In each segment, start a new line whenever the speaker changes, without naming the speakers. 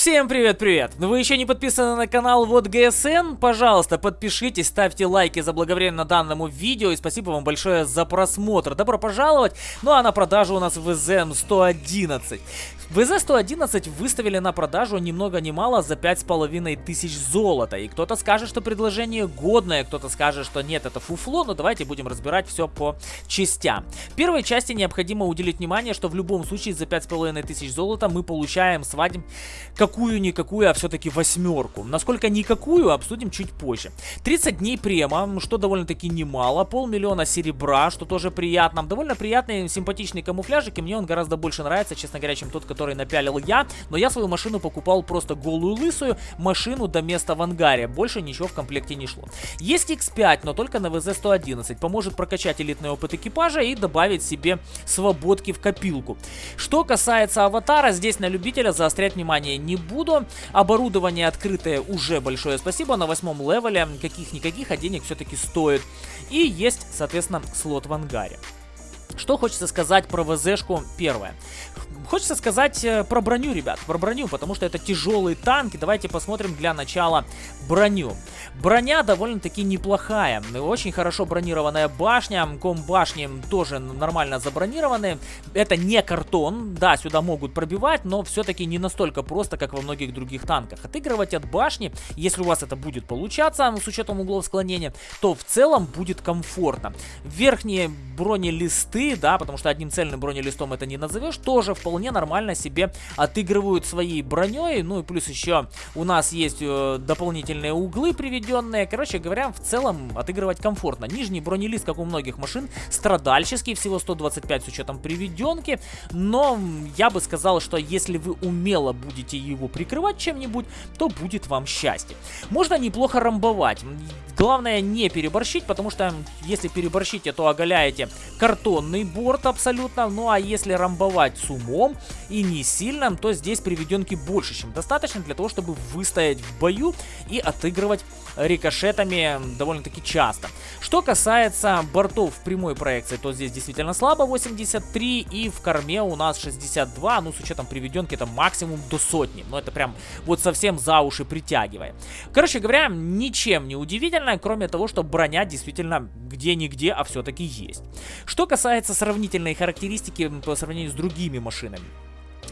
Всем привет-привет! Вы еще не подписаны на канал Вот ГСН? Пожалуйста, подпишитесь, ставьте лайки заблаговременно данному видео и спасибо вам большое за просмотр. Добро пожаловать! Ну а на продажу у нас ВЗ-111. ВЗ-111 выставили на продажу ни много ни мало за 5,5 тысяч золота. И кто-то скажет, что предложение годное, кто-то скажет, что нет, это фуфло, но давайте будем разбирать все по частям. В первой части необходимо уделить внимание, что в любом случае за 5,5 тысяч золота мы получаем свадьбу какую-никакую, а все-таки восьмерку. Насколько никакую, обсудим чуть позже. 30 дней према, что довольно-таки немало, полмиллиона серебра, что тоже приятно. Довольно приятный, симпатичный камуфляжик, и мне он гораздо больше нравится, честно говоря, чем тот, который напялил я, но я свою машину покупал просто голую лысую, машину до места в ангаре, больше ничего в комплекте не шло. Есть X5, но только на ВЗ-111, поможет прокачать элитный опыт экипажа и добавить себе свободки в копилку. Что касается аватара, здесь на любителя заострять внимание не буду, оборудование открытое уже большое спасибо, на восьмом левеле каких-никаких, а денег все-таки стоит. И есть, соответственно, слот в ангаре. Что хочется сказать про ВЗшку первое. Хочется сказать э, про броню, ребят, про броню, потому что это тяжелые танки. Давайте посмотрим для начала броню. Броня довольно-таки неплохая. Очень хорошо бронированная башня. Ком башни тоже нормально забронированы. Это не картон. Да, сюда могут пробивать, но все-таки не настолько просто, как во многих других танках. Отыгрывать от башни, если у вас это будет получаться, с учетом углов склонения, то в целом будет комфортно. Верхние бронелисты, да, потому что одним цельным бронелистом это не назовешь, тоже вполне вполне нормально себе отыгрывают своей броней. Ну и плюс еще у нас есть э, дополнительные углы приведенные. Короче говоря, в целом отыгрывать комфортно. Нижний бронелист, как у многих машин, страдальческий, всего 125 с учетом приведенки. Но я бы сказал, что если вы умело будете его прикрывать чем-нибудь, то будет вам счастье. Можно неплохо рамбовать. Главное не переборщить, потому что если переборщите, то оголяете картонный борт абсолютно. Ну а если рамбовать с умом и не сильно, то здесь приведенки больше, чем достаточно для того, чтобы выстоять в бою и отыгрывать рикошетами довольно-таки часто. Что касается бортов в прямой проекции, то здесь действительно слабо 83 и в корме у нас 62, ну с учетом приведенки это максимум до сотни, но это прям вот совсем за уши притягивая. Короче говоря, ничем не удивительно, кроме того, что броня действительно где-нигде, а все-таки есть. Что касается сравнительной характеристики по сравнению с другими машинами.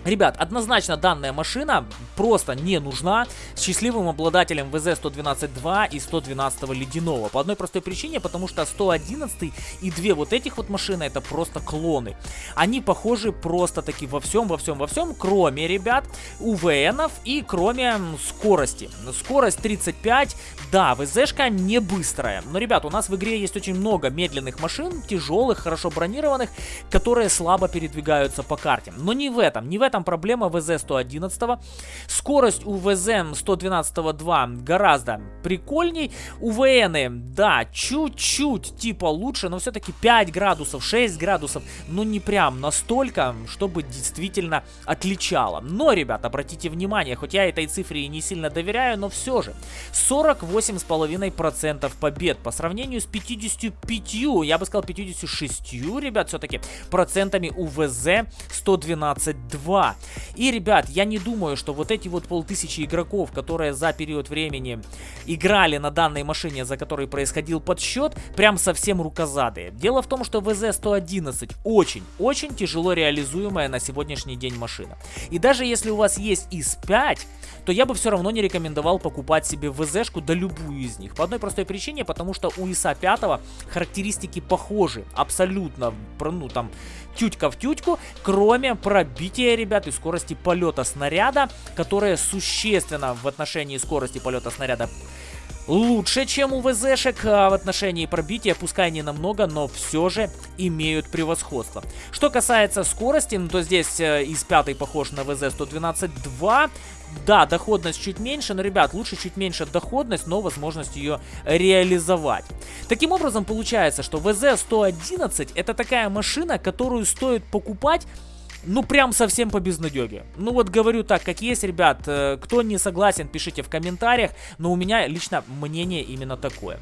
Ребят, однозначно данная машина просто не нужна счастливым обладателям ВЗ-112-2 и 112 ледяного. По одной простой причине, потому что 111 и две вот этих вот машины это просто клоны. Они похожи просто таки во всем, во всем, во всем, кроме, ребят, УВНов и кроме скорости. Скорость 35, да, ВЗшка не быстрая. Но, ребят, у нас в игре есть очень много медленных машин, тяжелых, хорошо бронированных, которые слабо передвигаются по карте. Но не в этом, не в этом проблема ВЗ-111. Скорость у ВЗ-112-2 гораздо прикольней. У ВН, да, чуть-чуть типа лучше, но все-таки 5 градусов, 6 градусов, ну не прям настолько, чтобы действительно отличало. Но, ребят, обратите внимание, хоть я этой цифре и не сильно доверяю, но все же, 48,5% побед по сравнению с 55, я бы сказал 56, ребят, все-таки процентами у ВЗ-112-2. 2. И, ребят, я не думаю, что вот эти вот полтысячи игроков, которые за период времени играли на данной машине, за которой происходил подсчет, прям совсем рукозадые. Дело в том, что ВЗ-111 очень-очень тяжело реализуемая на сегодняшний день машина. И даже если у вас есть ИС-5, то я бы все равно не рекомендовал покупать себе ВЗшку, да любую из них. По одной простой причине, потому что у ИСа 5 характеристики похожи, абсолютно, ну там, тютька в тютьку, кроме пробития, ребят, и скорости полета снаряда, которая существенно в отношении скорости полета снаряда лучше, чем у ВЗшек а в отношении пробития, пускай не намного, но все же имеют превосходство. Что касается скорости, ну, то здесь э, из пятой похож на ВЗ-112-2. Да, доходность чуть меньше, но, ребят, лучше чуть меньше доходность, но возможность ее реализовать. Таким образом, получается, что ВЗ-111 это такая машина, которую стоит покупать ну прям совсем по безнадеге. Ну вот говорю так, как есть, ребят, э, кто не согласен, пишите в комментариях, но у меня лично мнение именно такое.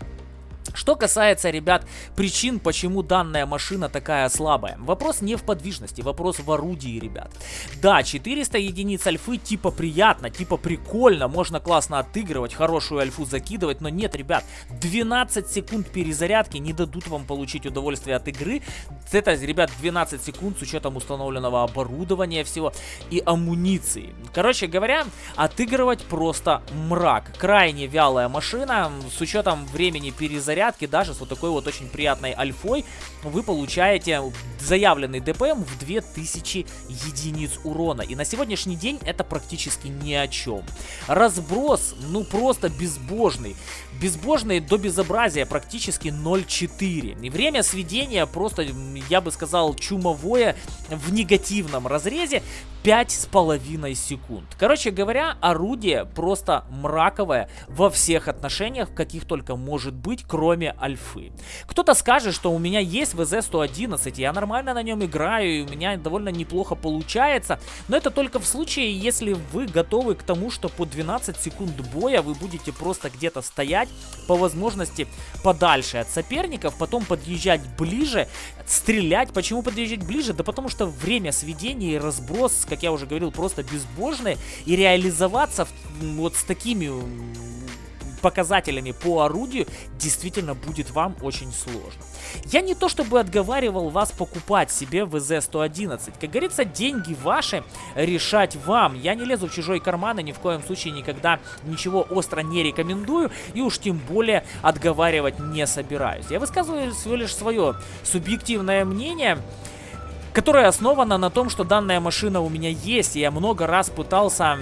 Что касается, ребят, причин, почему данная машина такая слабая. Вопрос не в подвижности, вопрос в орудии, ребят. Да, 400 единиц альфы типа приятно, типа прикольно, можно классно отыгрывать, хорошую альфу закидывать, но нет, ребят, 12 секунд перезарядки не дадут вам получить удовольствие от игры. Это, ребят, 12 секунд с учетом установленного оборудования всего и амуниции. Короче говоря, отыгрывать просто мрак. Крайне вялая машина, с учетом времени перезарядки порядке, даже с вот такой вот очень приятной альфой, вы получаете заявленный ДПМ в 2000 единиц урона. И на сегодняшний день это практически ни о чем. Разброс, ну просто безбожный. Безбожный до безобразия, практически 0.4. И время сведения просто, я бы сказал, чумовое в негативном разрезе. 5,5 секунд. Короче говоря, орудие просто мраковое во всех отношениях, каких только может быть, кроме альфы. Кто-то скажет, что у меня есть ВЗ-111, я нормально на нем играю, и у меня довольно неплохо получается, но это только в случае, если вы готовы к тому, что по 12 секунд боя вы будете просто где-то стоять, по возможности подальше от соперников, потом подъезжать ближе, стрелять. Почему подъезжать ближе? Да потому что время сведения и разброс, как я уже говорил, просто безбожные. И реализоваться вот с такими показателями по орудию действительно будет вам очень сложно. Я не то чтобы отговаривал вас покупать себе ВЗ-111. Как говорится, деньги ваши, решать вам. Я не лезу в чужой карман и ни в коем случае никогда ничего остро не рекомендую. И уж тем более отговаривать не собираюсь. Я высказываю всего лишь свое субъективное мнение которое основано на том, что данная машина у меня есть, и я много раз пытался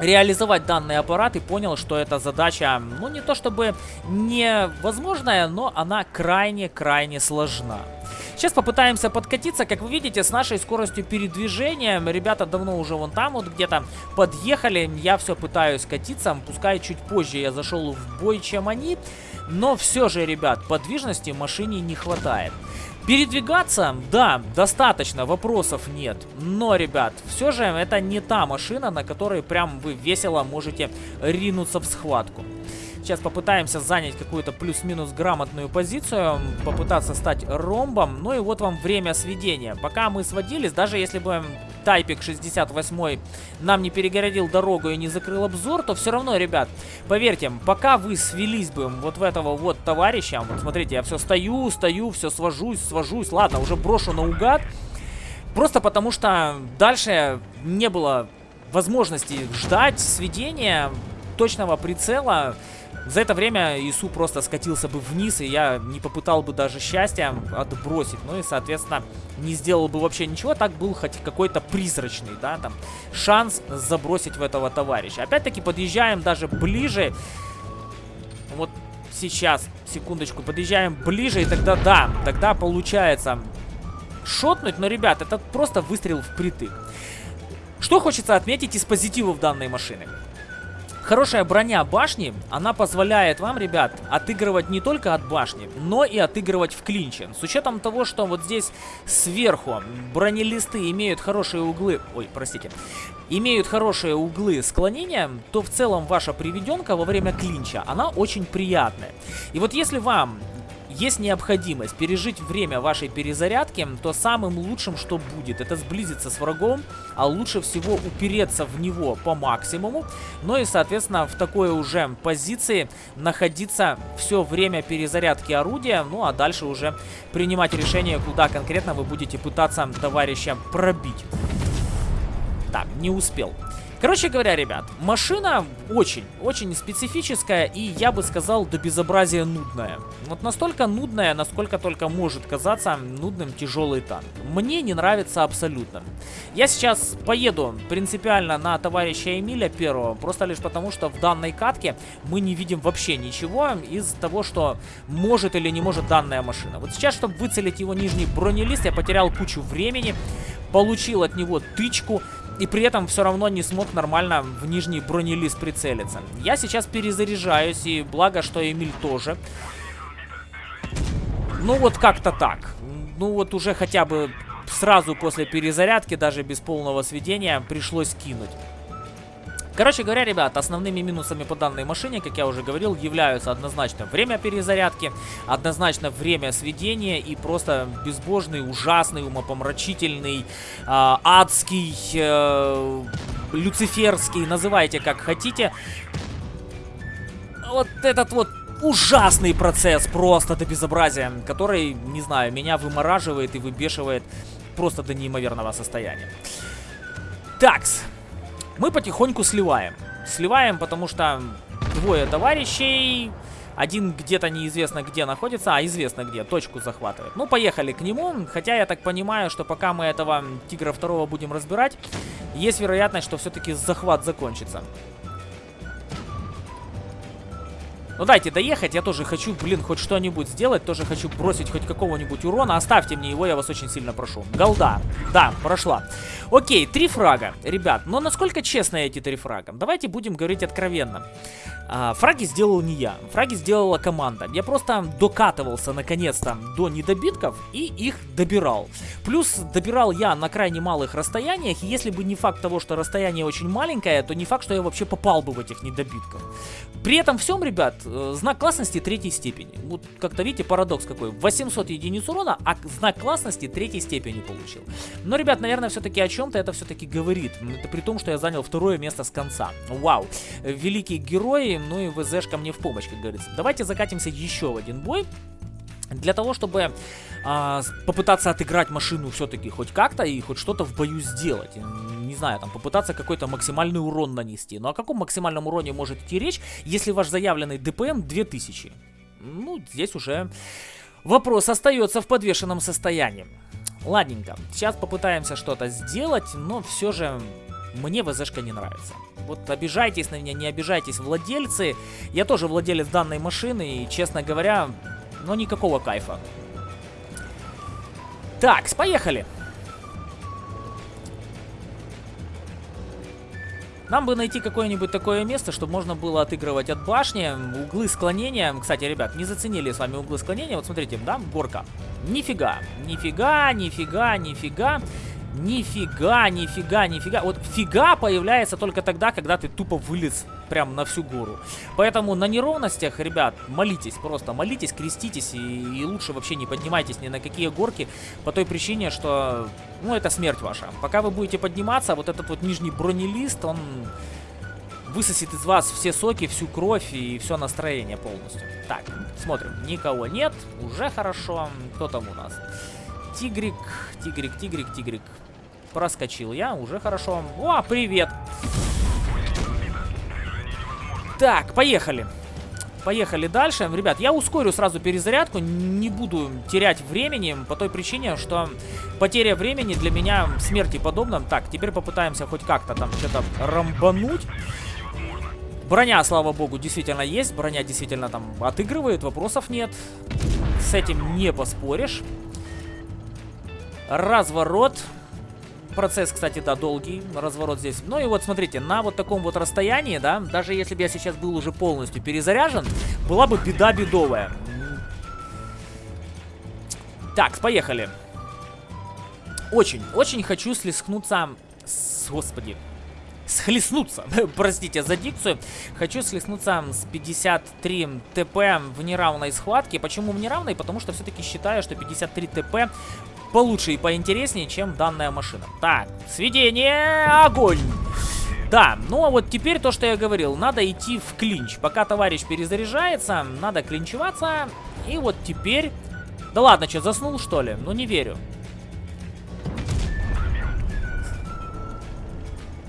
реализовать данный аппарат и понял, что эта задача, ну не то чтобы невозможная, но она крайне-крайне сложна. Сейчас попытаемся подкатиться, как вы видите, с нашей скоростью передвижения. Ребята давно уже вон там вот где-то подъехали. Я все пытаюсь катиться, пускай чуть позже я зашел в бой, чем они. Но все же, ребят, подвижности машине не хватает. Передвигаться, да, достаточно, вопросов нет. Но, ребят, все же это не та машина, на которой прям вы весело можете ринуться в схватку. Сейчас попытаемся занять какую-то плюс-минус грамотную позицию, попытаться стать ромбом. Ну и вот вам время сведения. Пока мы сводились, даже если бы Тайпик 68 нам не перегородил дорогу и не закрыл обзор, то все равно, ребят, поверьте, пока вы свелись бы вот в этого вот товарища, вот смотрите, я все стою, стою, все свожусь, свожусь, ладно, уже брошу наугад, просто потому что дальше не было возможности ждать сведения точного прицела, за это время ИСУ просто скатился бы вниз, и я не попытал бы даже счастья отбросить. Ну и, соответственно, не сделал бы вообще ничего. Так был хоть какой-то призрачный, да, там, шанс забросить в этого товарища. Опять-таки подъезжаем даже ближе. Вот сейчас, секундочку, подъезжаем ближе, и тогда, да, тогда получается шотнуть. Но, ребят, это просто выстрел впритык. Что хочется отметить из позитивов данной машины? Хорошая броня башни, она позволяет вам, ребят, отыгрывать не только от башни, но и отыгрывать в клинче. С учетом того, что вот здесь сверху бронелисты имеют хорошие углы... Ой, простите. Имеют хорошие углы склонения, то в целом ваша приведенка во время клинча, она очень приятная. И вот если вам есть необходимость пережить время вашей перезарядки, то самым лучшим, что будет, это сблизиться с врагом, а лучше всего упереться в него по максимуму, ну и, соответственно, в такой уже позиции находиться все время перезарядки орудия, ну а дальше уже принимать решение, куда конкретно вы будете пытаться товарища пробить. Так, не успел. Короче говоря, ребят, машина очень, очень специфическая и, я бы сказал, до безобразия нудная. Вот настолько нудная, насколько только может казаться нудным тяжелый танк. Мне не нравится абсолютно. Я сейчас поеду принципиально на товарища Эмиля первого, просто лишь потому, что в данной катке мы не видим вообще ничего из того, что может или не может данная машина. Вот сейчас, чтобы выцелить его нижний бронелист, я потерял кучу времени, получил от него тычку, и при этом все равно не смог нормально в нижний бронелист прицелиться. Я сейчас перезаряжаюсь, и благо, что Эмиль тоже. Ну вот как-то так. Ну вот уже хотя бы сразу после перезарядки, даже без полного сведения, пришлось кинуть. Короче говоря, ребят, основными минусами по данной машине, как я уже говорил, являются однозначно время перезарядки, однозначно время сведения и просто безбожный, ужасный, умопомрачительный, э, адский, э, люциферский, называйте как хотите. Вот этот вот ужасный процесс просто до безобразия, который, не знаю, меня вымораживает и выбешивает просто до неимоверного состояния. Такс. Мы потихоньку сливаем. Сливаем, потому что двое товарищей... Один где-то неизвестно где находится, а известно где, точку захватывает. Ну, поехали к нему, хотя я так понимаю, что пока мы этого тигра второго будем разбирать, есть вероятность, что все-таки захват закончится. Ну дайте доехать, я тоже хочу, блин, хоть что-нибудь сделать, тоже хочу бросить хоть какого-нибудь урона. Оставьте мне его, я вас очень сильно прошу. Голда. Да, прошла. Окей, три фрага. Ребят, но насколько честны эти три фрага? Давайте будем говорить откровенно. А, фраги сделал не я, фраги сделала команда. Я просто докатывался наконец-то до недобитков и их добирал. Плюс добирал я на крайне малых расстояниях, и если бы не факт того, что расстояние очень маленькое, то не факт, что я вообще попал бы в этих недобитков. При этом всем, ребят, э, знак классности третьей степени. Вот как-то видите, парадокс какой. 800 единиц урона, а знак классности третьей степени получил. Но, ребят, наверное, все-таки о чем-то это все-таки говорит. Это при том, что я занял второе место с конца. Вау. Великий герой ну и ВЗшка мне в помощь, как говорится. Давайте закатимся еще в один бой. Для того, чтобы а, попытаться отыграть машину все-таки хоть как-то и хоть что-то в бою сделать. Не знаю, там попытаться какой-то максимальный урон нанести. Ну о каком максимальном уроне может идти речь, если ваш заявленный ДПМ 2000? Ну, здесь уже вопрос остается в подвешенном состоянии. Ладненько, сейчас попытаемся что-то сделать, но все же мне ВЗшка не нравится. Вот обижайтесь на меня, не обижайтесь, владельцы. Я тоже владелец данной машины, и, честно говоря, ну, никакого кайфа. Так, поехали. Нам бы найти какое-нибудь такое место, чтобы можно было отыгрывать от башни. Углы склонения. Кстати, ребят, не заценили с вами углы склонения. Вот смотрите, да, горка. Нифига. Нифига, нифига, нифига. Нифига, нифига, нифига. Вот фига появляется только тогда, когда ты тупо вылез прям на всю гору. Поэтому на неровностях, ребят, молитесь, просто молитесь, креститесь и, и лучше вообще не поднимайтесь ни на какие горки по той причине, что, ну, это смерть ваша. Пока вы будете подниматься, вот этот вот нижний бронелист, он высосет из вас все соки, всю кровь и все настроение полностью. Так, смотрим, никого нет, уже хорошо. Кто там у нас? Тигрик, тигрик, тигрик, тигрик. Проскочил я, уже хорошо. О, привет! Так, поехали. Поехали дальше. Ребят, я ускорю сразу перезарядку, не буду терять времени, по той причине, что потеря времени для меня смерти подобна. Так, теперь попытаемся хоть как-то там что-то рамбануть. Броня, слава богу, действительно есть. Броня действительно там отыгрывает, вопросов нет. С этим не поспоришь. Разворот. Процесс, кстати, да, долгий. Разворот здесь. Ну и вот, смотрите, на вот таком вот расстоянии, да, даже если бы я сейчас был уже полностью перезаряжен, была бы беда бедовая. Так, поехали. Очень, очень хочу слескнуться с... Господи. Схлестнуться. Простите за дикцию. Хочу слеснуться с 53 ТП в неравной схватке. Почему в неравной? Потому что все-таки считаю, что 53 ТП получше и поинтереснее, чем данная машина. Так, сведение, огонь! Да, ну а вот теперь то, что я говорил, надо идти в клинч. Пока товарищ перезаряжается, надо клинчеваться. И вот теперь... Да ладно, что, заснул что ли? Ну не верю.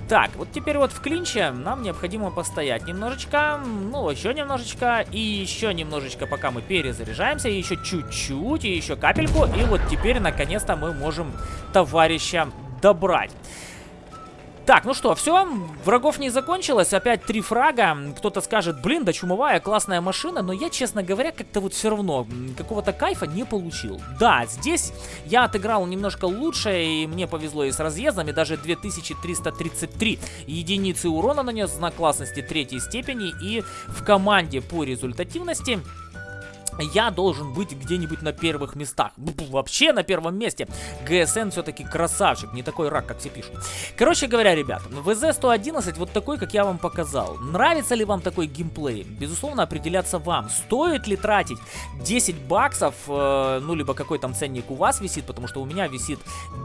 Так, вот теперь вот в клинче нам необходимо постоять немножечко, ну, еще немножечко, и еще немножечко, пока мы перезаряжаемся, и еще чуть-чуть, и еще капельку, и вот теперь, наконец-то, мы можем товарища добрать. Так, ну что, все, врагов не закончилось, опять три фрага. Кто-то скажет, блин, да чумовая, классная машина, но я, честно говоря, как-то вот все равно какого-то кайфа не получил. Да, здесь я отыграл немножко лучше, и мне повезло и с разъездами, даже 2333 единицы урона нанес, знак классности третьей степени, и в команде по результативности я должен быть где-нибудь на первых местах. Вообще на первом месте. ГСН все-таки красавчик, не такой рак, как все пишут. Короче говоря, ребят, ВЗ-111 вот такой, как я вам показал. Нравится ли вам такой геймплей? Безусловно, определяться вам. Стоит ли тратить 10 баксов, э, ну, либо какой там ценник у вас висит, потому что у меня висит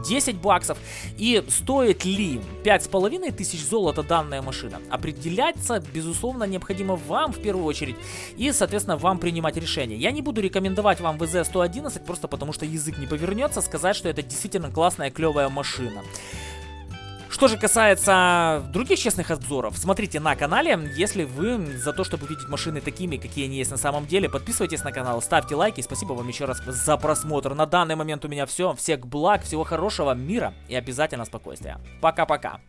10 баксов. И стоит ли 5,5 тысяч золота данная машина? Определяться, безусловно, необходимо вам в первую очередь. И, соответственно, вам принимать решение. Я не буду рекомендовать вам ВЗ-111, просто потому что язык не повернется сказать, что это действительно классная, клевая машина. Что же касается других честных обзоров, смотрите на канале. Если вы за то, чтобы увидеть машины такими, какие они есть на самом деле, подписывайтесь на канал, ставьте лайки. Спасибо вам еще раз за просмотр. На данный момент у меня все. Всех благ, всего хорошего, мира и обязательно спокойствия. Пока-пока.